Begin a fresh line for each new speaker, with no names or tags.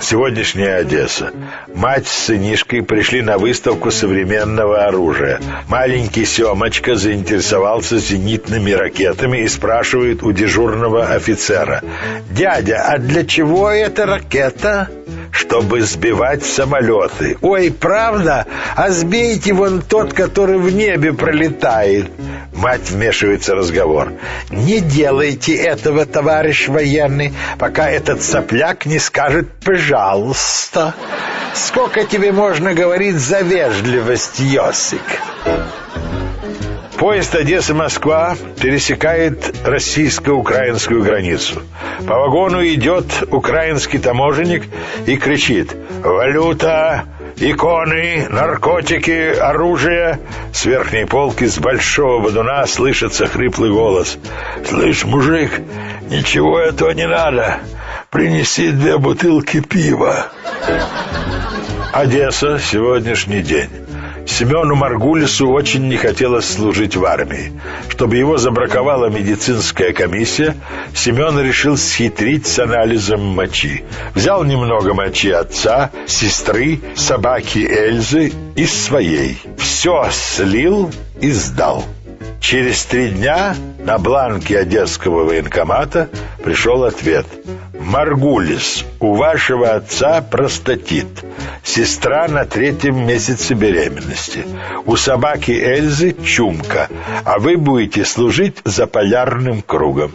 Сегодняшняя Одесса. Мать с сынишкой пришли на выставку современного оружия. Маленький Семочка заинтересовался зенитными ракетами и спрашивает у дежурного офицера. «Дядя, а для чего эта ракета?» Чтобы сбивать самолеты. Ой, правда? А сбейте вон тот, который в небе пролетает. Мать вмешивается в разговор. Не делайте этого, товарищ военный, пока этот сопляк не скажет «пожалуйста». Сколько тебе можно говорить за вежливость, Йосик? Поезд Одесса-Москва пересекает российско-украинскую границу. По вагону идет украинский таможенник и кричит «Валюта! Иконы, наркотики, оружие!» С верхней полки с большого бодуна слышится хриплый голос «Слышь, мужик, ничего этого не надо. Принеси две бутылки пива». Одесса, сегодняшний день. Семену Маргулису очень не хотелось служить в армии. Чтобы его забраковала медицинская комиссия, Семен решил схитрить с анализом мочи. Взял немного мочи отца, сестры, собаки Эльзы и своей. Все слил и сдал. Через три дня на бланке Одесского военкомата пришел ответ. «Маргулис, у вашего отца простатит. Сестра на третьем месяце беременности. У собаки Эльзы чумка, а вы будете служить за полярным кругом».